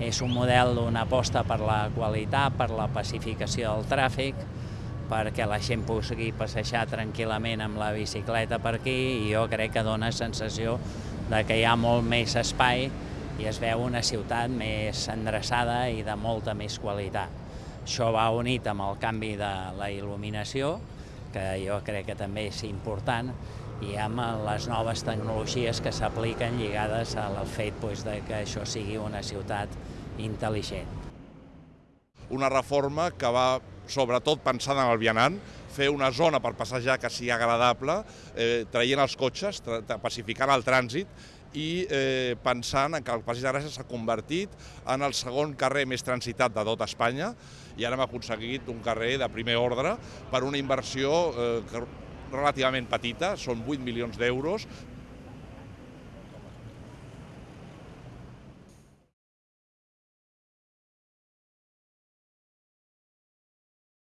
És un model d'una aposta per la qualitat, per la pacificació del tràfic, perquè la gent pugui passejar tranquil·lament amb la bicicleta per aquí i jo crec que dona sensació de que hi ha molt més espai i es veu una ciutat més endreçada i de molta més qualitat. Això va unit amb el canvi de la il·luminació, que jo crec que també és important, i amb les noves tecnologies que s'apliquen lligades al fet doncs, de que això sigui una ciutat intel·ligent. Una reforma que va sobretot pensant en el vianant, fer una zona per passejar que sigui agradable, eh, traient els cotxes, pacificant el trànsit i eh, pensant que el Passeig de Gràcia s'ha convertit en el segon carrer més transitat de tot Espanya i ara hem aconseguit un carrer de primer ordre per una inversió eh, relativament petita, són 8 milions d'euros,